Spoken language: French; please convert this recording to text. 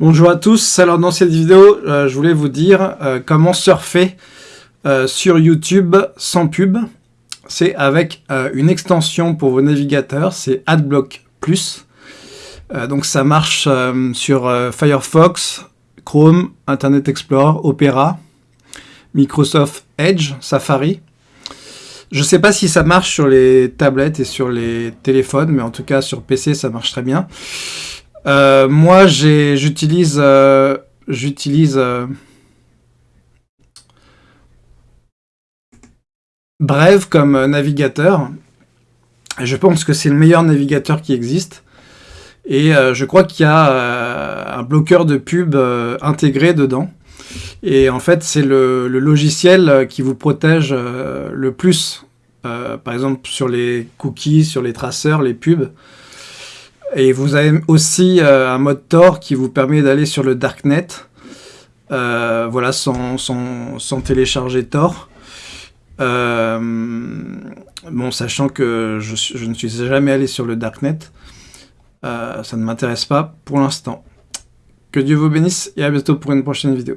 Bonjour à tous, alors dans cette vidéo, euh, je voulais vous dire euh, comment surfer euh, sur YouTube sans pub. C'est avec une extension pour vos navigateurs, c'est AdBlock Plus. donc ça marche sur Firefox, Chrome, Internet Explorer, Opera, Microsoft Edge, Safari. Je ne sais pas si ça marche sur les tablettes et sur les téléphones, mais en tout cas sur PC ça marche très bien. Euh, moi, j'utilise euh, j'utilise euh, Brave comme navigateur. Je pense que c'est le meilleur navigateur qui existe. Et je crois qu'il y a un bloqueur de pub intégré dedans. Et en fait, c'est le, logiciel qui vous protège le plus. par exemple, sur les cookies, sur les traceurs, les pubs. Et vous avez aussi euh, un mode Tor qui vous permet d'aller sur le Darknet, euh, voilà, sans, sans, télécharger Tor. Euh, bon, sachant que je, je, ne suis jamais allé sur le Darknet, ça ne m'intéresse pas pour l'instant. Que Dieu vous bénisse et à bientôt pour une prochaine vidéo.